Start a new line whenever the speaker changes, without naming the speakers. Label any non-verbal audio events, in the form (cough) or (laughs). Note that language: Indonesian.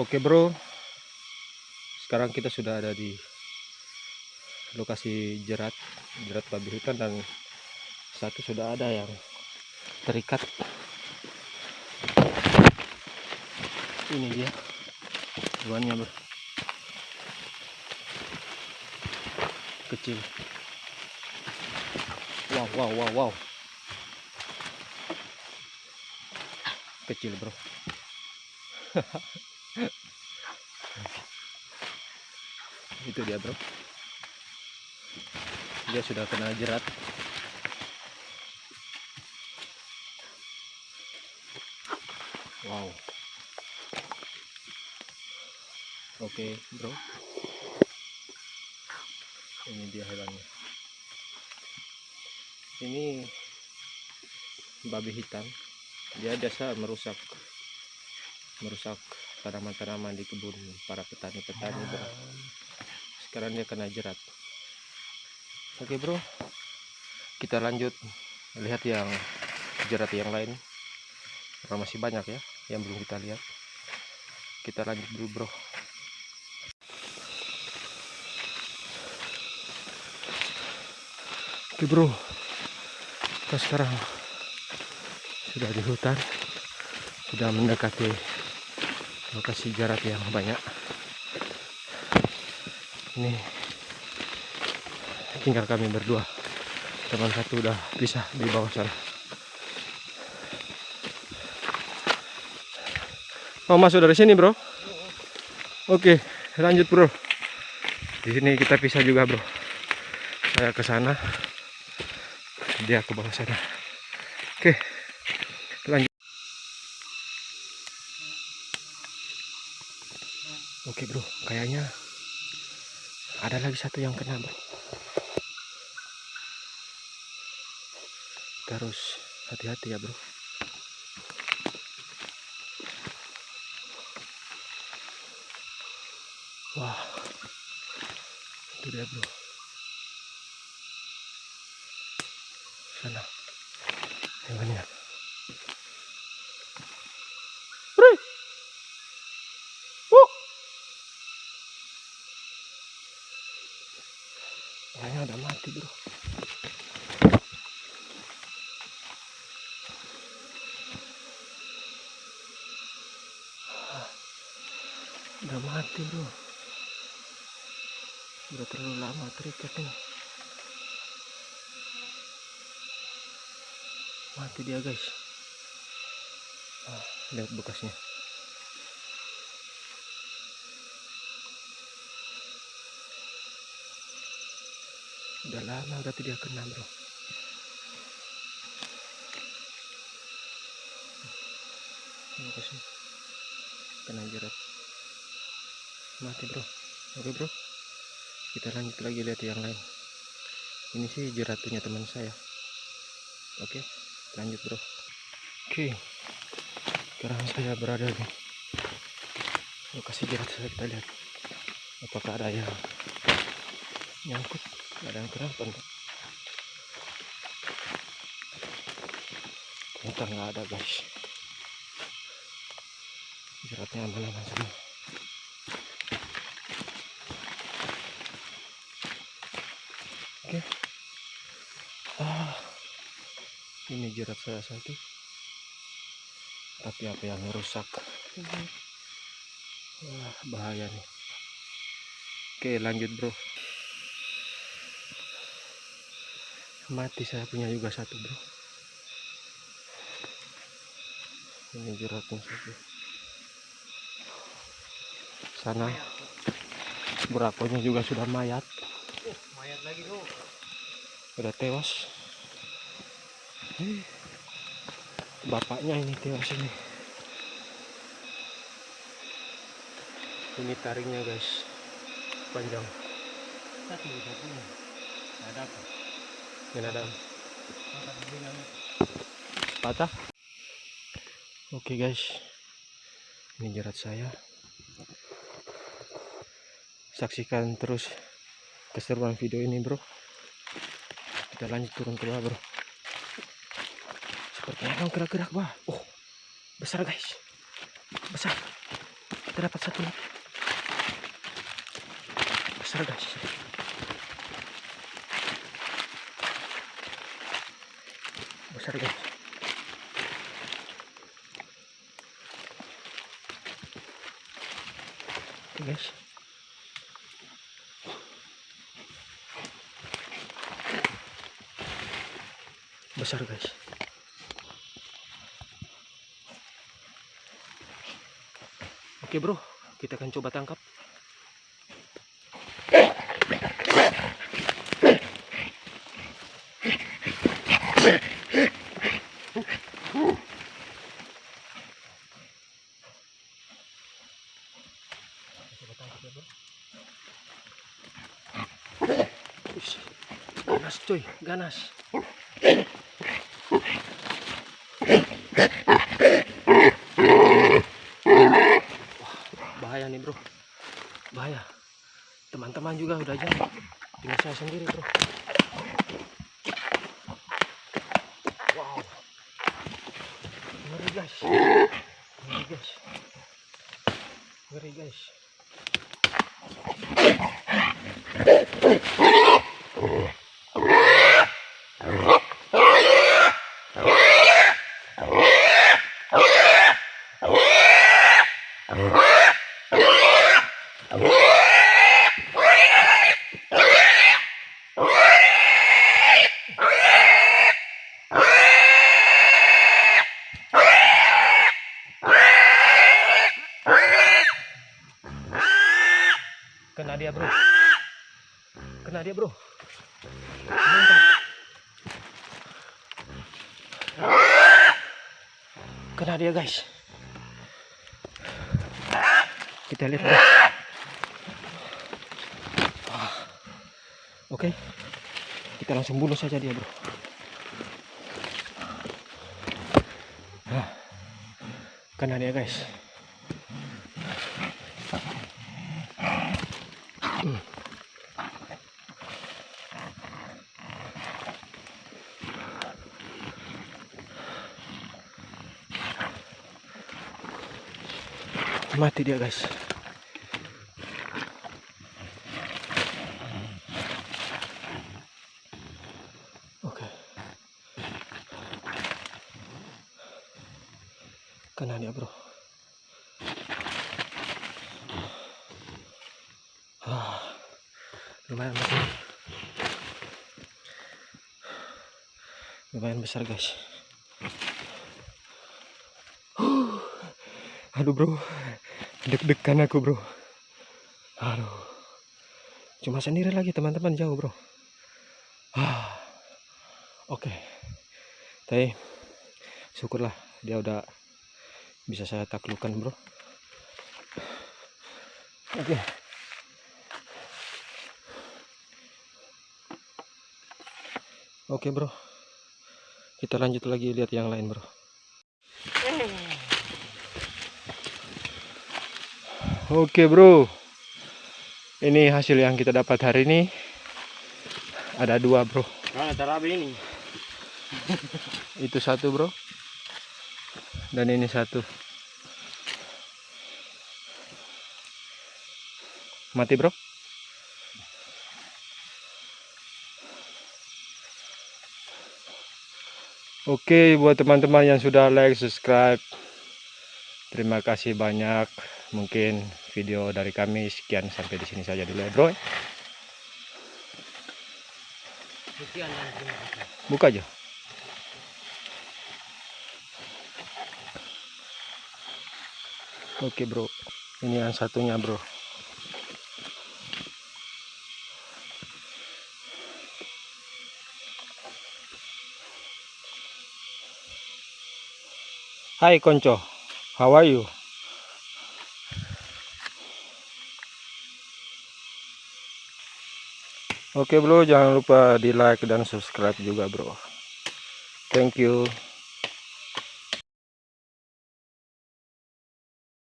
Oke bro, sekarang kita sudah ada di lokasi jerat, jerat babi hutan dan satu sudah ada yang terikat. Ini dia, hewannya bro, kecil. Wow, wow, wow, wow, kecil bro. (laughs) itu dia bro. Dia sudah kena jerat. Wow. Oke bro. Ini dia hewannya. Ini babi hitam. Dia biasa merusak merusak tanaman-tanaman di kebun para petani-petani bro sekarang dia kena jerat. Oke bro. Kita lanjut. Lihat yang jerat yang lain. Karena masih banyak ya yang belum kita lihat. Kita lanjut dulu bro. Oke bro. Kita sekarang sudah di hutan. Sudah mendekati lokasi jarak yang banyak ini tinggal kami berdua. Teman satu udah pisah di bawah sana. Oh masuk dari sini bro? Oke lanjut bro. Di sini kita pisah juga bro. Saya ke sana. Dia ke bawah sana. Oke lanjut. Oke bro, kayaknya ada lagi satu yang kena bro. Harus hati-hati ya bro. Wah, itu dia bro. Sana, hewannya. Udah mati bro. Udah mati bro. Udah terlalu lama terikat ini. Mati dia guys. Ah, lihat bekasnya. Udah lama berarti dia kena bro. Kasih kena jerat mati bro. Oke bro. Kita lanjut lagi lihat yang lain. Ini sih jerat teman saya. Oke lanjut bro. Oke. Sekarang saya berada di lokasi jerat saya. Kita lihat apakah ada yang nyangkut nggak ada yang enggak ternyata nggak ada guys. Jeratnya aman-aman semua. Oke. Ah ini jerat saya satu. Tapi apa yang rusak? Wah bahaya nih. Oke lanjut bro mati saya punya juga satu bro. Ini jeratnya satu. Sana. Berakonya juga sudah mayat.
Mayat lagi bro.
Sudah tewas. Bapaknya ini tewas ini. Ini taringnya guys. Panjang.
Satu satunya. Ada apa
ada. Patah. Oke guys. Ini jerat saya. Saksikan terus keseruan video ini bro. Kita lanjut turun ke bawah bro sepertinya yang gerak-gerak bah? Oh besar guys. Besar. Kita dapat satu besar guys besar guys guys. Besar guys. Oke bro, kita akan coba tangkap. Ganas coy, ganas. bahaya nih bro. Bahaya. Teman-teman juga udah jauh tinggal saya sendiri bro. Wow. Ngeri guys. Ngeri guys. Ngeri guys dia bro. Kena dia bro. Kena dia guys. Kita lihat bro. Ah. oke. Kita langsung bunuh saja dia bro. Ah. kena dia guys mati dia guys. Oke. Kena dia bro lumayan besar lumayan besar guys. Aduh bro. Deg-degan aku bro. Aduh. Cuma sendiri lagi teman-teman jauh bro. Ah. Oke. Tapi syukurlah dia udah bisa saya taklukkan bro. Oke oke bro. Kita lanjut lagi lihat yang lain bro. Oke bro. Ini hasil yang kita dapat hari ini. Ada dua bro.
Mana tarabi ini?
Itu satu bro. Dan ini satu. Mati bro Oke buat teman-teman yang sudah like subscribe Terima kasih banyak. Mungkin video dari kami sekian sampai di sini saja dulu ya bro. Buka aja. Oke bro. Ini yang satunya bro Hai konco how are you Oke bro, jangan lupa di like dan subscribe juga bro. Thank you.